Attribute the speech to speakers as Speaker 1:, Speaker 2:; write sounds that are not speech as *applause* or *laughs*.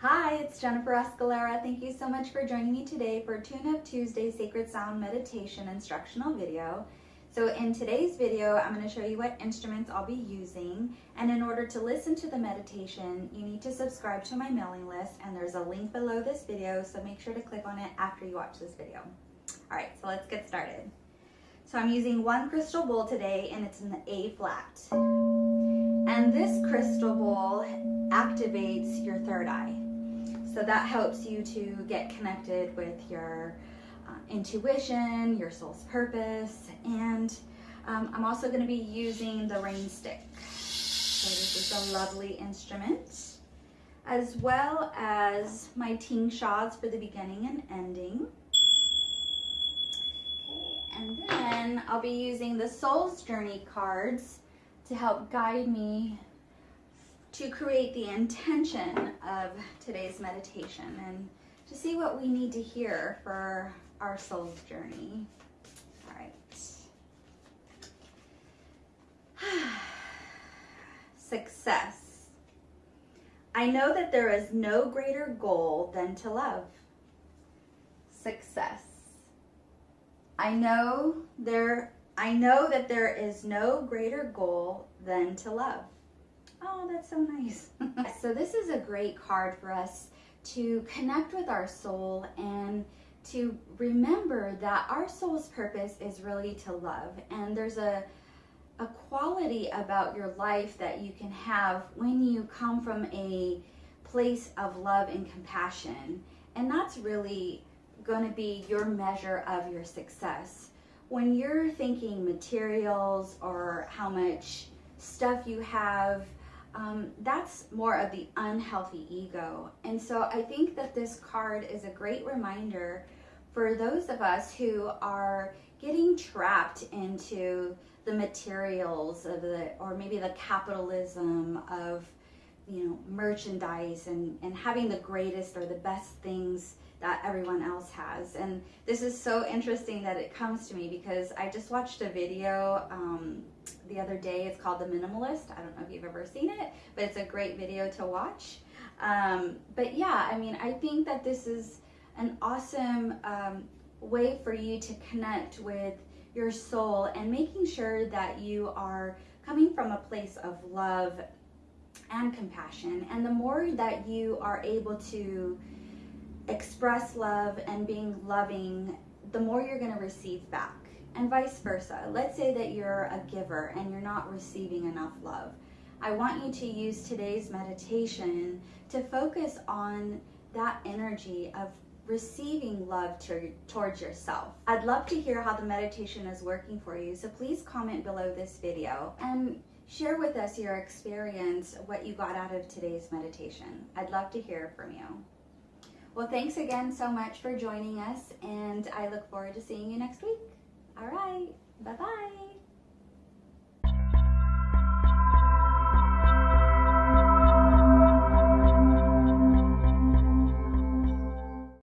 Speaker 1: Hi, it's Jennifer Escalera. Thank you so much for joining me today for Tune Up Tuesday Sacred Sound Meditation instructional video. So in today's video, I'm going to show you what instruments I'll be using. And in order to listen to the meditation, you need to subscribe to my mailing list and there's a link below this video. So make sure to click on it after you watch this video. All right, so let's get started. So I'm using one crystal bowl today and it's in the A flat. And this crystal bowl activates your third eye. So that helps you to get connected with your uh, intuition, your soul's purpose, and um, I'm also going to be using the rain stick. So this is a lovely instrument, as well as my tingshas for the beginning and ending. Okay, and then I'll be using the Soul's Journey cards to help guide me to create the intention of today's meditation and to see what we need to hear for our soul's journey. All right. *sighs* Success. I know that there is no greater goal than to love. Success. I know there I know that there is no greater goal than to love. Oh, that's so nice. *laughs* so this is a great card for us to connect with our soul and to remember that our soul's purpose is really to love. And there's a, a quality about your life that you can have when you come from a place of love and compassion. And that's really going to be your measure of your success. When you're thinking materials or how much stuff you have, um, that's more of the unhealthy ego. And so I think that this card is a great reminder for those of us who are getting trapped into the materials of the, or maybe the capitalism of, you know, merchandise and, and having the greatest or the best things that everyone else has. And this is so interesting that it comes to me because I just watched a video um, the other day. It's called The Minimalist. I don't know if you've ever seen it, but it's a great video to watch. Um, but yeah, I mean, I think that this is an awesome um, way for you to connect with your soul and making sure that you are coming from a place of love and compassion. And the more that you are able to express love and being loving, the more you're going to receive back, and vice versa. Let's say that you're a giver and you're not receiving enough love. I want you to use today's meditation to focus on that energy of receiving love to, towards yourself. I'd love to hear how the meditation is working for you, so please comment below this video and share with us your experience, what you got out of today's meditation. I'd love to hear from you. Well, thanks again so much for joining us, and I look forward to seeing you next week. All right, bye-bye.